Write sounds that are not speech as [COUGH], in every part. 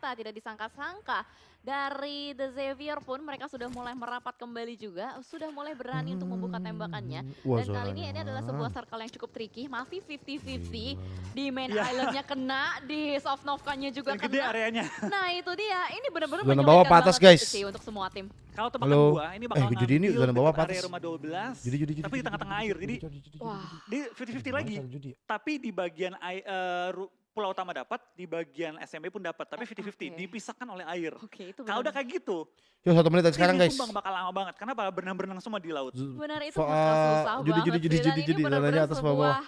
ternyata tidak disangka-sangka dari The Xavier pun mereka sudah mulai merapat kembali juga, sudah mulai berani untuk membuka tembakannya. Wah, Dan kali ini ini adalah sebuah circle yang cukup tricky, masih 50-50. Gila. Di main Iya. islandnya kena, di soft Novkanya juga Dan gede kena. areanya. Nah itu dia, ini benar-benar Zona menyulitkan bawah patas, guys. sih untuk semua tim. Kalau Halo. gua ini Eh, bakal jadi ini ngambil zona bawah patas. area rumah 12. Judi, judi, judi, tapi di tengah-tengah air. Jadi Wah. di 50-50 lagi. Tapi di bagian ai- eh, ru- pulau utama dapat, di bagian SMB pun dapat. Tapi Oh, 50-50 oke. dipisahkan oleh air. Oke itu Kalau udah benar. kayak gitu, Yuk satu menit dari sekarang guys. Sumbang bakal lama banget. Karena bakal berenang-berenang semua di laut. Benar itu bakal susah judi, banget judi, judi, judi, judi, zonanya atas bawah.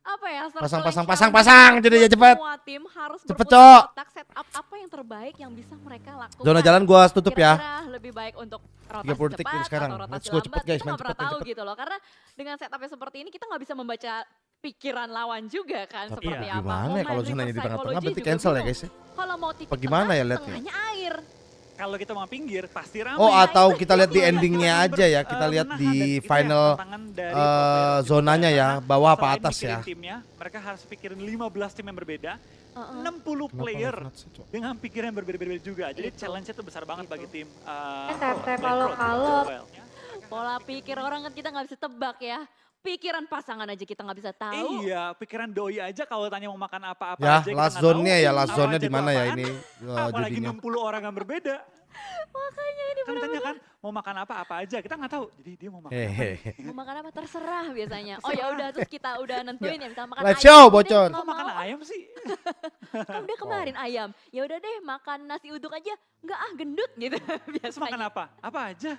apa ya Pasang, pasang, pasang, pasang, jadi ya cepet. Semua tim harus Cepet, Cok. otak setup apa yang terbaik yang bisa mereka lakukan. Zona jalan gua tutup ya. Lebih baik untuk rotasi 30 detik cepat sekarang. atau rotasi Let's go, cepet, guys, kita main cepet, tahu gitu loh. Karena dengan setupnya seperti ini kita nggak bisa membaca pikiran lawan juga kan Tapi seperti iya, apa. gimana ya kalau zonanya di tengah-tengah berarti cancel ya guys ya. Kalau mau titik Apa gimana ya lihat ya? tengahnya air. Kalau kita mau pinggir, pasti ramai. Oh Nah, atau itu- kita lihat di itu endingnya aja ya. Kita eh, lihat menahan. di itu final eh, zonanya ya, bawah apa atas ya. timnya, mereka harus pikirin 15 tim yang berbeda, Heeh. 60 Kenapa player dengan pikiran yang berbeda-beda juga. Jadi Itu. challenge-nya tuh besar banget Itu. bagi tim uh, Eh, Black kalau- kalau. Pola pikir orang kan kita nggak bisa tebak ya. Pikiran pasangan aja kita nggak bisa tahu. Iya, pikiran doi aja kalau tanya mau makan apa-apa Ya, aja kita last nggak tahu. zone-nya ya, last zone-nya di mana ya ini eh, Apalagi judinya. 60 orang yang berbeda. Makanya ini Kan tanya kan mau makan apa apa aja kita nggak tahu. Jadi dia mau makan apa. Hehehe. mau makan apa terserah biasanya. [LAUGHS] Oh ya udah terus kita udah [LAUGHS] nentuin ya misalnya makan Live ayam. show, bocor. nggak Kok makan ayam sih? [LAUGHS] Kan udah kemarin ayam. Ya udah deh makan nasi uduk aja. Enggak ah gendut gitu Terus makan apa? Apa aja?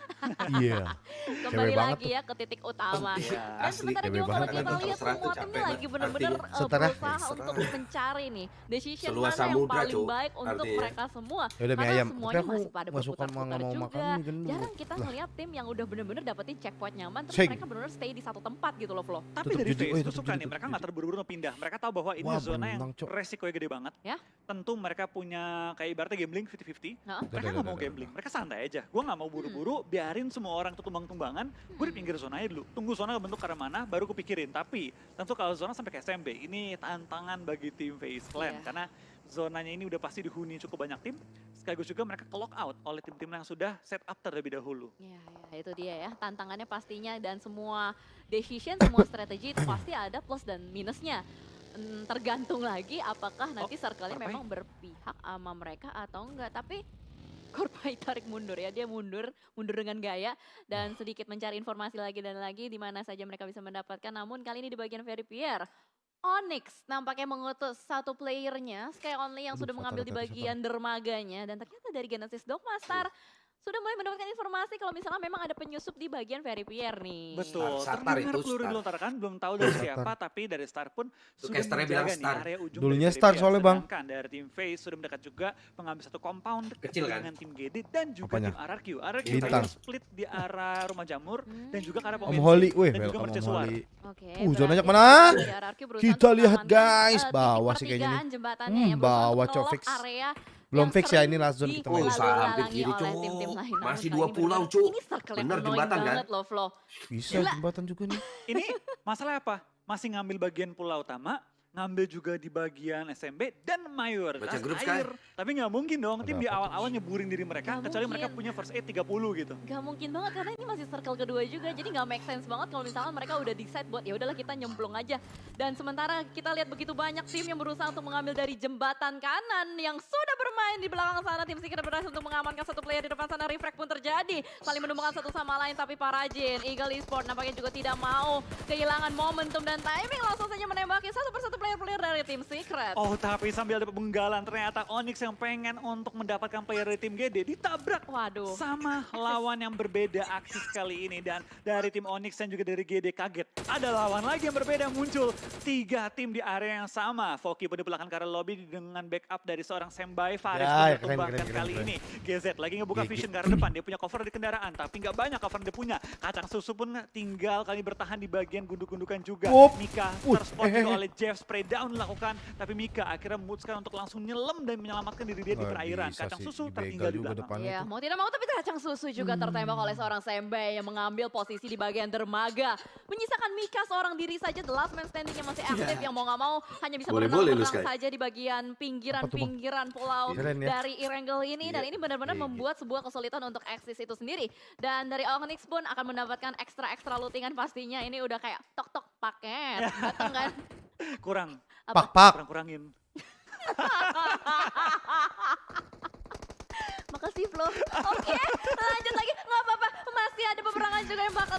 Iya. Kembali Cewek lagi ya ke titik utama. Iya. Dan cewek juga kalau kita lihat semua tim lagi benar-benar eh, berusaha untuk mencari nih decision mana yang paling baik untuk mereka semua. Ya udah mie Karena ayam. semuanya masih pada nggak mau juga. makan. Jarang kita ngeliat tim yang udah bener-bener dapetin checkpoint nyaman terus Sing. mereka bener-bener stay di satu tempat gitu loh Flo. Tapi Tutup dari face Oh, gue tutup suka nih, mereka nggak terburu-buru mau pindah. Mereka tahu bahwa ini Wah, zona yang resikonya gede banget. Ya. Tentu mereka punya kayak ibaratnya gambling 50-50. Heeh. Mereka nggak mau gambling, mereka santai aja. Gue nggak mau buru-buru, biarin semua orang tuh tumbang-tumbangan. Gue di pinggir zona aja dulu. Tunggu zona bentuk ke arah mana, baru gue pikirin. Tapi tentu kalau zona sampai ke SMB, ini tantangan bagi tim Face Clan. Iya. Karena zonanya ini udah pasti dihuni cukup banyak tim. Sekaligus juga mereka ke lock out oleh tim-tim yang sudah set up terlebih dahulu. Ya, ya, itu dia ya. Tantangannya pastinya dan semua decision, semua strategi itu pasti ada plus dan minusnya. Hmm, tergantung lagi apakah nanti circle-nya Korpai. memang berpihak sama mereka atau enggak. Tapi Korpai tarik mundur ya, dia mundur, mundur dengan gaya dan sedikit mencari informasi lagi dan lagi di mana saja mereka bisa mendapatkan. Namun kali ini di bagian Very Pierre, Onyx. Nampaknya mengutus satu playernya, Sky Only yang Aduh, sudah mengambil di bagian dermaganya. Dan ternyata dari Genesis Dogmaster sudah mulai mendapatkan informasi kalau misalnya memang ada penyusup di bagian Very Pierre nih. Betul, Star terdengar itu, peluru Star. dilontarkan, belum tahu dari Star. siapa, tapi dari Star pun Tuh, sudah casternya menjaga bilang nih Star. area ujung Dulunya dari Star soalnya. Bang. Sedangkan dari tim Face sudah mendekat juga mengambil satu compound dekat Kecil, kan? dengan tim GD dan juga Apanya? tim RRQ. RRQ Bintang. terakhir split di arah rumah jamur Hmm, dan juga ke arah Om pemain Holly, weh, dan juga welcome Om mercusuar. Holly. Oke. Uh, zonanya ke mana? Kita lihat, guys. eh, Bawah sih kayaknya nih. jembatannya Hmm, ya, bawah, untuk Cok, nge-lock fix. area Belum fix ya ini last zone kita Oh, main. usaha hampir dilalu-lalangi kiri, Cuk. Namun Masih dua pulau, Cuk. Yang Bener, jembatan, kan? banget loh, Flo. Bisa Gila. jembatan juga nih. Ini masalah apa? Masih ngambil bagian pulau utama, ngambil juga di bagian SMB dan mayoritas Baca grup, Sky. air. Tapi nggak mungkin dong tim di awal-awal nyeburin diri mereka, Nggak kecuali mereka mungkin. punya first aid 30 gitu. Gak mungkin banget karena ini masih circle kedua juga jadi nggak make sense banget kalau misalnya mereka udah decide buat ya udahlah kita nyemplung aja dan sementara kita lihat begitu banyak tim yang berusaha untuk mengambil dari jembatan kanan yang sudah bermain di belakang sana tim Secret berhasil untuk mengamankan satu player di depan sana refract pun terjadi saling menumbangkan satu sama lain tapi Parajin Eagle Esport nampaknya juga tidak mau kehilangan momentum dan timing langsung saja menembaki satu persatu player-player dari tim Secret. Oh tapi sambil ada pemenggalan ternyata Onyx yang pengen untuk mendapatkan player dari tim GD ditabrak Waduh. sama lawan yang berbeda aksi kali ini dan dari tim Onyx dan juga dari GD kaget ada lawan lagi yang berbeda muncul tiga tim di area yang sama Foki pun di belakang arah lobby dengan backup dari seorang Sembai Faris Ya, pun keren, ditumbangkan keren, keren, kali keren. ini GZ lagi ngebuka vision ke arah depan dia punya cover di kendaraan tapi nggak banyak cover yang dia punya kacang susu pun tinggal kali bertahan di bagian gunduk-gundukan juga. Mika terspot juga eh. oleh Jeff spray down dilakukan, tapi Mika akhirnya memutuskan untuk langsung nyelam dan menyelamatkan diri dia di perairan. Kacang susu tertinggal di juga belakang. depannya Iya, mau tidak mau tapi kacang susu juga tertembak oleh seorang Sembe yang mengambil posisi di bagian dermaga. Menyisakan Mika seorang diri saja, the last man standing yang masih aktif yang mau nggak mau hanya bisa berenang-berenang saja di bagian pinggiran-pinggiran pulau Keren ya. dari Irangel ini dan Iya. ini benar-benar Iya, iya. membuat sebuah kesulitan untuk eksis itu sendiri. Dan dari Onyx pun akan mendapatkan ekstra-ekstra lootingan pastinya. Ini udah kayak tok-tok paket, [LAUGHS] datang kan? Kurang, Apa? Pak, pak. kurang-kurangin. [LAUGHS] Makasih Flo. Oke, lanjut lagi. Nggak apa-apa. Masih ada peperangan juga yang bakal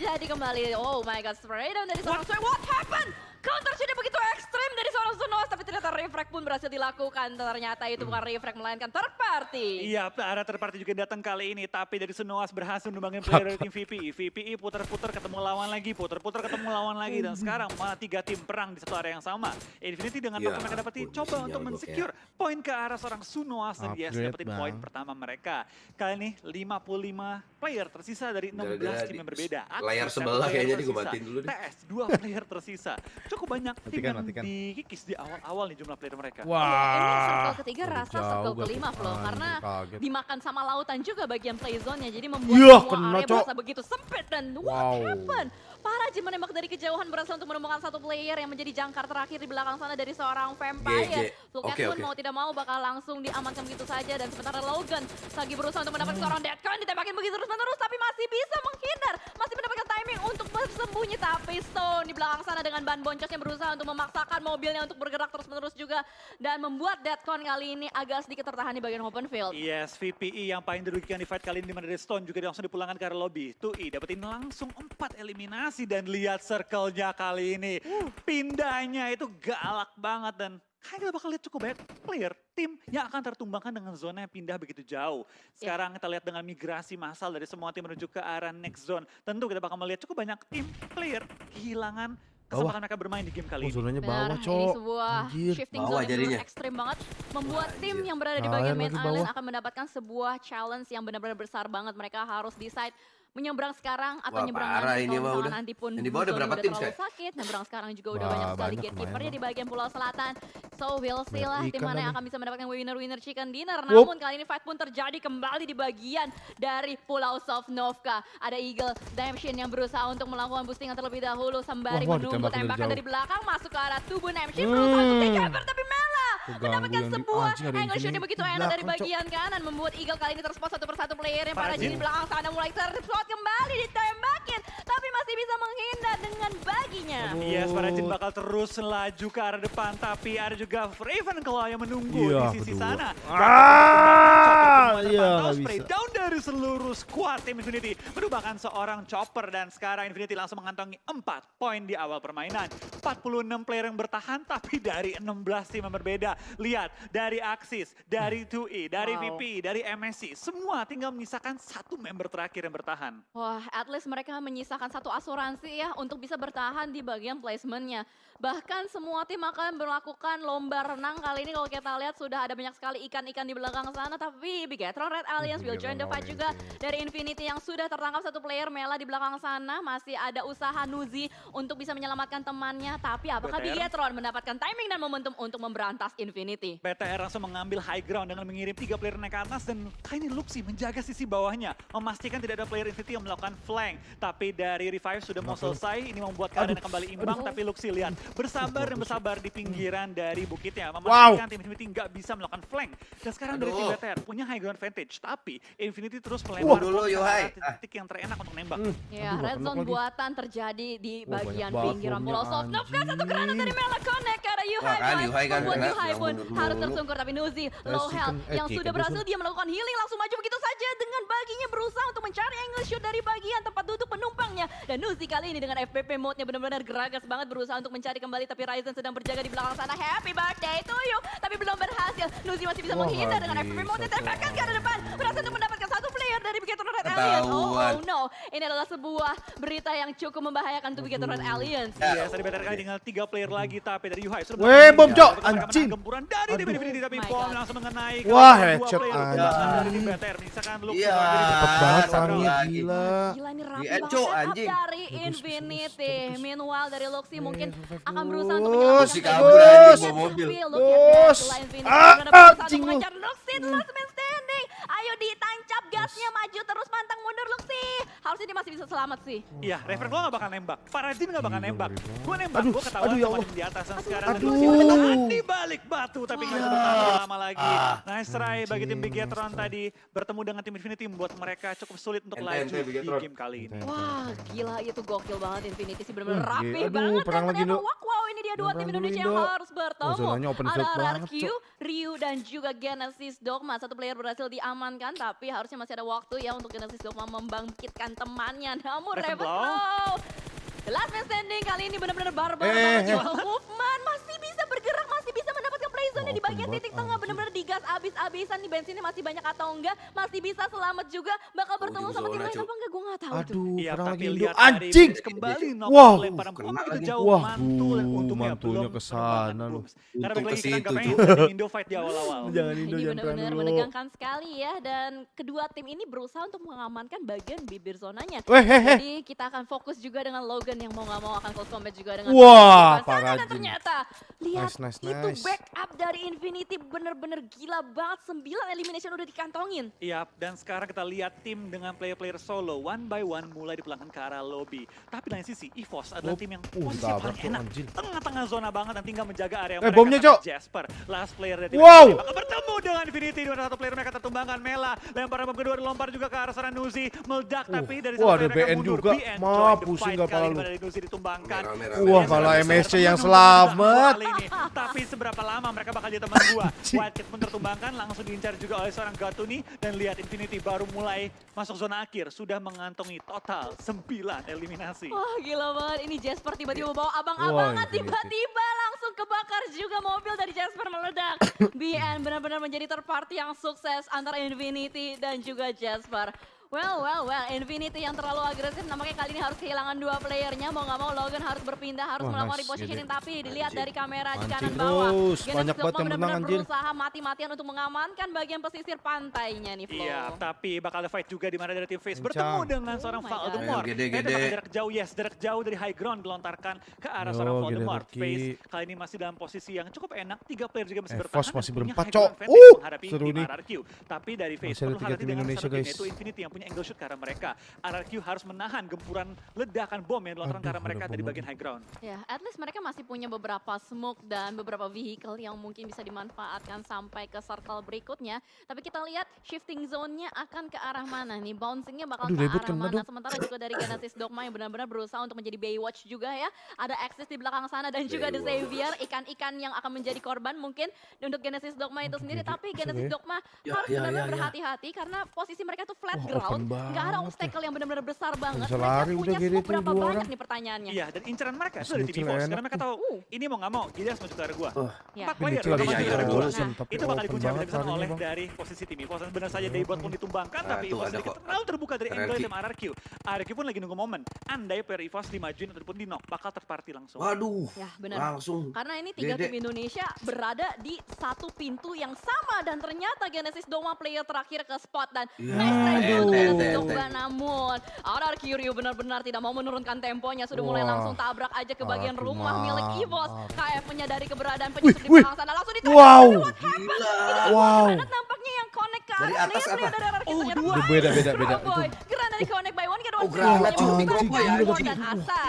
terjadi kembali. Oh my god, spray down dari seorang Sway. What happened? Counter shotnya begitu ekstrim dari seorang Sunos. Ternyata refract pun berhasil dilakukan. Ternyata itu bukan refract, melainkan third party. Iya, arah third party juga datang kali ini, tapi dari Sunoas berhasil menumbangin player dari tim VPI. VPI putar-putar ketemu lawan lagi, putar-putar ketemu lawan lagi, dan sekarang malah tiga tim perang di satu area yang sama. Infinity dengan Ya apa mereka dapetin, coba untuk gua men-secure poin ke arah seorang Sunoas dan Upgrade, dapetin poin pertama mereka. Kali ini 55 player tersisa dari 16 Gara-gara tim yang berbeda. layar sebelah kayaknya matiin dulu deh. TS, dua player tersisa. Cukup banyak tim Matikan, yang matikan. dikikis di awal-awal nih jumlah player mereka. Iya, ini Wah. circle ketiga rasa jauh circle kelima tuh. Flo. Anjir, Karena kaget. dimakan sama lautan juga bagian play zone-nya. Jadi membuat Iya, semua kena, area Cok. berasa begitu sempit dan what Wow. happened? Para Jin menembak dari kejauhan berhasil untuk menemukan satu player yang menjadi jangkar terakhir di belakang sana dari seorang vampire. Lukas Oke, pun oke. mau tidak mau bakal langsung diamankan begitu saja dan sementara Logan lagi berusaha untuk mendapatkan seorang deadcon ditembakin begitu terus menerus tapi masih bisa menghindar, masih mendapatkan timing untuk bersembunyi tapi Stone di belakang sana dengan ban boncos yang berusaha untuk memaksakan mobilnya untuk bergerak terus menerus juga dan membuat deadcon kali ini agak sedikit tertahan di bagian open field. Yes, VPI yang paling dirugikan di fight kali ini di mana Stone juga langsung dipulangkan ke area lobby. Tui dapetin langsung empat eliminasi dan lihat circle-nya kali ini. Pindahnya itu galak banget dan kayaknya kita bakal lihat cukup banyak player, tim yang akan tertumbangkan dengan zona yang pindah begitu jauh. Sekarang kita lihat dengan migrasi massal dari semua tim menuju ke arah next zone. Tentu kita bakal melihat cukup banyak tim, player kehilangan kesempatan mereka bermain di game Oh, kali ini. zonanya Benar, bawah, ini Cok. sebuah Anjir. shifting Bawah zone yang jadinya. ekstrim banget. Membuat Wah, tim anjir. yang berada di bagian main island bawah. akan mendapatkan sebuah challenge yang benar-benar besar banget. Mereka harus decide menyeberang sekarang atau Wah, nyeberang parah nanti ini kalau udah. nanti pun Yang di bawah ada zone berapa udah tim, terlalu Sky? sakit. Nyeberang sekarang juga udah Wah, banyak sekali gatekeepernya di bagian pulau selatan. So we'll see Banyak lah tim mana yang akan bisa mendapatkan winner-winner chicken dinner. Namun kali ini fight pun terjadi kembali di bagian dari Pulau Sovnovka. Ada Eagle Damshin yang berusaha untuk melakukan boostingan terlebih dahulu sembari Wah, menunggu tembakan dari belakang masuk ke arah tubuh Damshin berusaha untuk Hmm. take cover tapi Mela mendapatkan di- sebuah anjing, ada angle shot yang begitu di enak dari bagian kanan membuat Eagle kali ini terspot satu persatu player yang Jin di belakang sana mulai terspot kembali ditembakin masih bisa menghindar dengan baginya. Yes, para Jin bakal terus laju ke arah depan, tapi ada juga Ravenclaw yang menunggu Iya, di sisi berdua. sana. Ah, iya, spray bisa. down dari seluruh squad tim Infinity. Merupakan seorang chopper dan sekarang Infinity langsung mengantongi 4 poin di awal permainan. 46 player yang bertahan, tapi dari 16 tim yang berbeda. Lihat, dari Axis, dari 2E, dari Wow. VP, dari MSC, semua tinggal menyisakan satu member terakhir yang bertahan. Wah, at least mereka menyisakan satu asuransi ya untuk bisa bertahan di bagian placementnya. Bahkan semua tim akan melakukan lomba renang kali ini kalau kita lihat sudah ada banyak sekali ikan-ikan di belakang sana. Tapi Bigetron Red Alliance will join the fight juga dari Infinity yang sudah tertangkap satu player Mela di belakang sana. Masih ada usaha Nuzi untuk bisa menyelamatkan temannya. Tapi apakah BTR? Bigetron mendapatkan timing dan momentum untuk memberantas Infinity? BTR langsung mengambil high ground dengan mengirim tiga player naik ke atas dan kali ini Luxi menjaga sisi bawahnya. Memastikan tidak ada player Infinity yang melakukan flank. Tapi dari revive sudah mau selesai, ini membuat keadaan kembali imbang. Aduh. Tapi Luxi lihat, bersabar dan bersabar di pinggiran dari bukitnya. Wow. Memastikan tim Infinity nggak bisa melakukan flank. Dan sekarang dari tim Aduh. BTR punya high ground advantage. Tapi Infinity terus Wah, melempar dulu, Yohai. titik yang terenak untuk nembak. Hmm. Ya, Aduh, red zone buatan terjadi di Wah, bagian pinggiran Pulau formnya, Sofnovka. Satu granat dari Mela connect Yuhai. Wah, kan. Yuhai kan Membuat Yuhai pun harus tersungkur. Tapi Nuzi, Eh, low health. eh, Yang sudah berhasil musuh. dia melakukan healing langsung maju begitu saja. Dengan baginya berusaha untuk mencari angle shoot dari bagian tempat duduk penumpangnya. Dan Nuzi kali ini dengan FPP mode-nya benar-benar geragas banget berusaha untuk mencari kembali. Tapi Ryzen sedang berjaga di belakang sana. Happy birthday to you. Tapi belum berhasil. Nuzi masih bisa Wah, menghindar dengan FPP mode-nya. Tembakan ke arah depan. Berhasil untuk mendapatkan satu player. player dari Bigetron Red Alliance. Oh, oh no, ini adalah sebuah berita yang cukup membahayakan untuk Bigetron Red Alliance. Iya, tadi better kali tinggal tiga player lagi tapi dari Yuhai Weh, bom, menahan Anjing. Gempuran dari Aduh. tim Infinity tapi My bom langsung mengenai Wah, headshot player anjing. Iya. Cepet Ah, banget gila. Gila ini rapi Di banget dari Infinity. Meanwhile dari Luxi mungkin akan berusaha untuk menyelamatkan si player. kabur anjing, Tapi bawa mobil. look at that, Bus. selain Infinity Ah, benar-benar berusaha anjing untuk lu. mengejar Luxi, the last man standing. Ayo ditancap gasnya maju terus pantang mundur Luxi. Harusnya dia masih bisa selamat sih. Iya, Rever gua gak bakal nembak. Paradin gak bakal Gila, nembak. Gua nembak, Aduh, gua ketahuan aduh, ya sama Allah. di atas dan Aduh, sekarang aduh. Di balik batu tapi nggak bisa bertahan lama lagi. Ah. Nice try bagi tim Bigetron tadi bertemu dengan tim Infinity membuat mereka cukup sulit untuk laju di Bigetron. game kali ini. Wah, gila itu gokil banget Infinity sih benar-benar Uh, rapi banget perang dan lagi, ternyata wow ini dia dua tim Indonesia yang harus bertemu. Oh, Ada RRQ. Ryu dan juga Genesis Dogma. Satu player berhasil diamankan tapi harusnya masih ada waktu ya untuk Genesis Dogma membangkitkan temannya. Namun. Ravenblow The last man standing kali ini benar-benar barbar Eh, eh. Movement masih bisa bergerak, masih bisa mendapatkan play zone Wah, di bagian titik tengah benar-benar digas abis-abisan nih bensinnya masih banyak atau enggak masih bisa selamat juga bakal Oh, bertemu sama tim lain apa enggak gue nggak tahu tuh Aduh, Iya, lagi tapi lihat Anjing. Kembali knock Wow. lemparan bom Kena itu lagi. jauh Wah, mantul dan untungnya mantulnya ke sana lu. Karena ke kita situ, Indo fight di awal-awal. [LAUGHS] Jangan Indo, jangan benar-benar menegangkan sekali ya dan kedua tim ini berusaha untuk mengamankan bagian bibir zonanya. Jadi kita akan fokus juga dengan Logan yang mau nggak mau akan close combat juga dengan Wah, Paradin. ternyata lihat Nice, nice, itu nice. backup dari Infinity bener-bener gila banget 9 elimination udah dikantongin. Iya, dan sekarang kita lihat tim dengan player-player solo one by one mulai dipulangkan ke arah lobby. Tapi lain sisi, EVOS adalah Oh, tim yang uh, posisi ditabrak paling enak. Tengah-tengah zona banget dan tinggal menjaga area Eh, mereka. bomnya, Cok. Jasper, last player dari tim Wow. Bakal bertemu dengan Infinity. Di mana satu player mereka tertumbangkan. Mela, lemparan bom kedua dilempar juga ke arah sana Nuzi. Meledak, Uh, tapi dari wah, satu ada player mereka BN mundur. juga. BN Ma, join the pusing fight nggak kali pala ini lu. Nuzi ditumbangkan. Wah, malah. MSC yang selamat. kali ini. Tapi seberapa lama mereka bakal jadi teman gua. [LAUGHS] Wildcat pun tertumbangkan, langsung diincar juga oleh seorang Gatuni. Dan lihat Infinity baru mulai masuk zona akhir. Sudah mengantongi total 9 eliminasi. Wah gila banget, ini Jasper tiba-tiba bawa Wah, abang-abangan tiba-tiba langsung kebakar juga mobil dari Jasper meledak. [COUGHS] BN benar-benar menjadi third party yang sukses antara Infinity dan juga Jasper. Well, well, well, Infinity yang terlalu agresif nampaknya kali ini harus kehilangan dua playernya. Mau nggak mau Logan harus berpindah, harus Wah, melakukan nice, repositioning. Tapi dilihat dari kamera di kanan bawah. terus, Genesis banyak banget yang benar-benar menang, anjir. berusaha mati-matian untuk mengamankan bagian pesisir pantainya nih, Flo. Iya, tapi bakal ada fight juga di mana dari tim Face bertemu dengan Oh seorang. Voldemort. Gede, Eh, gede. tembakan jarak jauh, yes, jarak jauh dari high ground dilontarkan ke arah Yo, seorang Voldemort. Face kali ini masih dalam posisi yang cukup enak, tiga player juga masih Eh, bertahan. Fos dan masih berempat, Cok. Uh, seru nih. RRQ. Tapi dari Face perlu hati dengan Indonesia, guys. yaitu Infinity yang punya angle shoot ke arah mereka. RRQ harus menahan gempuran ledakan bom yang dilontarkan ke arah mereka ada dari bagian high ground. Ya, at least mereka masih punya beberapa smoke dan beberapa vehicle yang mungkin bisa dimanfaatkan sampai ke circle berikutnya. Tapi kita lihat shifting zone-nya akan ke arah mana nih? Bouncing-nya bakal Aduh, ke arah kena mana? dong. Sementara juga dari Genesis Dogma yang benar-benar berusaha untuk menjadi Baywatch juga ya. Ada Axis di belakang sana dan juga The Baywatch. Xavier, ikan-ikan yang akan menjadi korban mungkin untuk Genesis Dogma itu sendiri. Tapi Genesis? Dogma Ya, harus ya, benar-benar ya, ya. berhati-hati karena posisi mereka tuh flat Wah, open ground. Nggak ada obstacle yang benar-benar besar banget. bisa lari punya udah gini smoke tuh, berapa dua banyak orang. nih pertanyaannya? Iya, dan inceran mereka itu dari nyicil EVOS. enak Karena mereka tahu, Uh. ini mau nggak mau, Gideon mau ke arah gua. Ya. Empat player bakal maju ke iya, arah iya, gua. iya. itu bakal dikunci habis-habisan oleh dari posisi tim. Dan benar saja Daybot pun ditumbangkan, tapi EVOS sedikit terlalu terbuka dari angle tim RRQ. RRQ pun lagi nunggu momen. Andai player EVOS dimajuin ataupun di knock, bakal third party langsung. waduh. Ya, benar. Langsung. Karena ini tiga tim Indonesia berada di satu pintu yang sama dan ternyata Genesis Dogma player terakhir ke spot dan Ya, nice try untuk ente, Genesis ente. Dogma namun RRQ Ryu benar-benar tidak mau menurunkan temponya sudah mulai langsung tabrak aja ke bagian rumah milik. EVOS KF menyadari keberadaan penyusup di belakang sana langsung ditembak Wow. Gila. Wow. Nampaknya yang connect ke Dari arah atas player-player apa? dari Oh, dua. Beda, beda, beda. Granat dari connect by one ke Oh, by ya, one.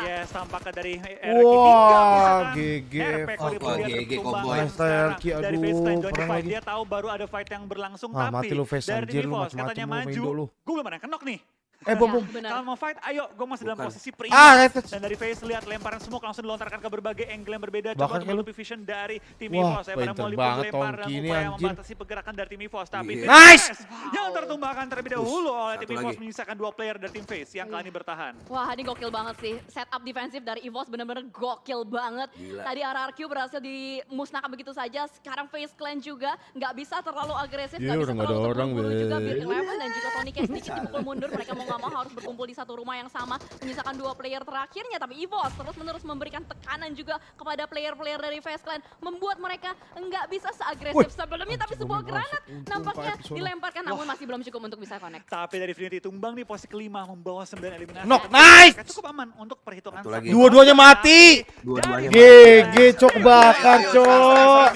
Yes, tampaknya dari RRQ Wah, GG. Oh, GG, Cowboy. Dari aduh, perang lagi. Dia tahu baru ada fight yang berlangsung Ah, tapi mati lu, Face, dari maju. Gue belum ada yang kenok nih. Eh, bom, bom. benar. Kalau mau fight, ayo, gue masih dalam Bukan. posisi Ah, prima. Retus. Dan dari face lihat lemparan smoke langsung dilontarkan ke berbagai angle yang berbeda. Coba untuk menutupi vision dari tim Wah, EVOS. Ya, pada pinter mau banget lempar Tongki ini, upaya anjir. membatasi pergerakan dari tim EVOS. Tapi Iya. Nice! Yang tertumbangkan terlebih dahulu oleh tim EVOS menyisakan dua player dari tim Face yang kali ini bertahan. Wah ini gokil banget sih. Setup defensif dari EVOS bener-bener gokil banget. Gila. Tadi RRQ berhasil dimusnahkan begitu saja. Sekarang Face Clan juga nggak bisa terlalu agresif. Iya, nggak bisa udah nggak ada terlalu orang, terburu-buru juga. Biar Eleven dan juga Tony Cash sedikit dipukul mundur. Mereka mau nggak mau harus berkumpul di satu rumah yang sama. Menyisakan dua player terakhirnya. Tapi EVOS terus-menerus memberikan tekanan juga kepada player-player dari Face Clan. Membuat mereka nggak bisa seagresif sebelumnya. Tapi sebuah granat nampaknya dilemparkan. Namun masih belum cukup untuk bisa connect. Tapi dari Infinity tumbang di posisi kelima membawa 9 eliminasi. Knock, nice! Cukup aman untuk perhitungan. Dua-duanya mati. Dua-duanya GG cok bakar cok.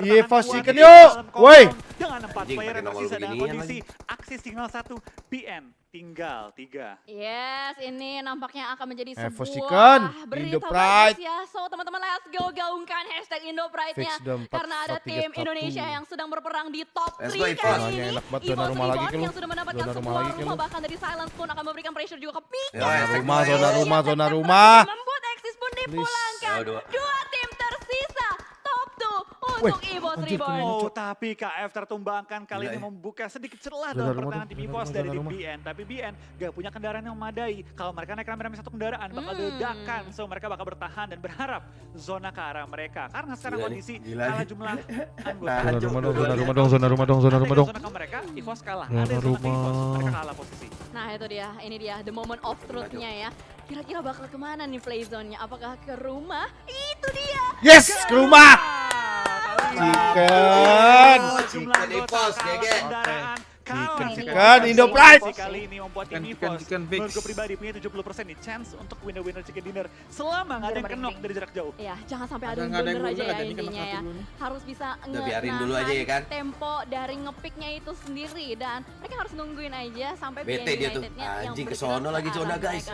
Iya, pastikan yuk. Woi. Dengan empat Anjing, player yang tersisa dengan beginian kondisi aksi signal satu PN tinggal tiga. Yes, ini nampaknya akan menjadi sebuah Chicken, berita Indo Pride. bagus ya. So teman-teman let's go gaungkan hashtag Indo Pride-nya. Karena ada tim. Indonesia yang sedang berperang di top Let's 3 go, kali ini. Enak banget, zona Evo rumah lagi ke yang sudah mendapatkan Zona rumah sebuah lagi rumah lu. bahkan dari Silence pun akan memberikan pressure juga ke Peak. Ya, Zona hashtag rumah, zona rumah, Dan zona rumah. Membuat Exis pun dipulangkan. Dua. Tim tersisa top 2 Wih, untuk Evo anjir, Reborn. Oh, tapi KF tertumbangkan kali Gila ini ya. membuka sedikit celah dalam pertahanan tim EVOS rumah, dari tim rumah. BN. Tapi BN gak punya kendaraan yang memadai. Kalau mereka naik rame-rame satu kendaraan bakal Hmm. diledakan. So mereka bakal bertahan dan berharap zona ke arah mereka. Karena sekarang kondisi gila kalah jumlah [LAUGHS] anggota. Nah, Zona rumah dong, zona rumah dong, zona rumah dong, zona Ada rumah yang dong. zona ke mereka, EVOS kalah. Zona Ada zona ke EVOS, rumah. mereka kalah posisi. Nah itu dia, ini dia the moment of truth-nya ya. Kira-kira bakal ke mana nih play zone-nya? Apakah ke rumah? Itu dia. Yes, ke rumah. Chicken. Chicken. Jumlah Chicken anggota EVOS, kalah chicken, Indo Pride. Kali ini membuat tim Chicken, chicken, EVOS chicken fix. menurut gue pribadi punya 70% nih chance untuk winner-winner chicken dinner selama nggak ada yang kenok dari jarak jauh. Ya, jangan sampai ada yang blunder aja ya intinya ya. Harus bisa biarin dulu aja ya kan. tempo dari ngepicknya itu sendiri dan mereka harus nungguin aja sampai BN dia tuh. Anjing, bergerak kesono lagi ke arah guys.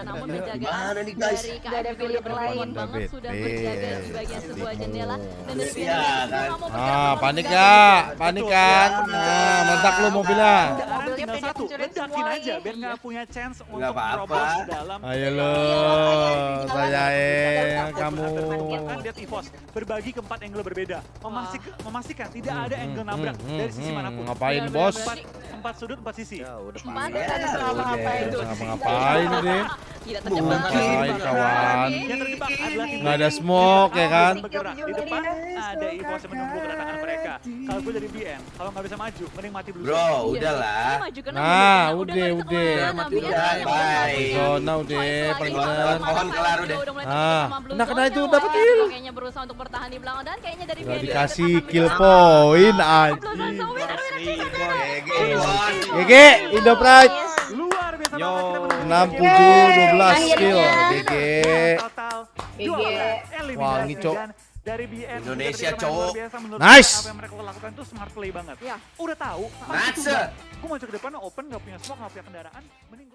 Gimana nih, guys? dari Nggak ada pilihan lain. banget Udah sudah berjaga di bagian sebuah jendela dan dari Iya, United kan. Ah, panik gak? Panik kan? Nah, meledak lu mobilnya. Kendaraan Mobilnya tinggal pengen satu, ledakin semua aja biar nggak punya chance untuk merobos dalam. Ayo lo, sayain kamu. Bahkan lihat EVOS berbagi ke empat angle berbeda, Memasik- memastikan tidak ada angle nabrak Hmm, dari sisi hmm, mana pun. Ngapain bos? Empat, sudut, empat sisi. Empat Ya, tuh. Ngapa-ngapain deh? Ngapain kawan? Nggak ada smoke, ya kan? Di depan ada EVOS yang menunggu kedatangan mereka. Kalau gue dari BN, kalau nggak bisa maju, mending mati dulu. Bro, Iya, udahlah. Maju Nah, udah- udah, udah. udah, bye. Zona udah, paling bener. Pohon kelar udah. udah Ah, nah, kena itu, dapat kill. Kayaknya berusaha untuk bertahan di belakang dan kayaknya dari BN dikasih kill point anjing. GG, Indo Pride. Luar biasa Yo. banget kita menunggu 67 12 kill. GG. Total GG. 12 eliminasi Wangi, Cok. Dari BN Indonesia, biasa menurut Nice. gue apa yang mereka lakukan itu smart play banget. Ya. Udah tahu, Natsa. gue maju ke depan open gak punya smoke, gak punya kendaraan, mending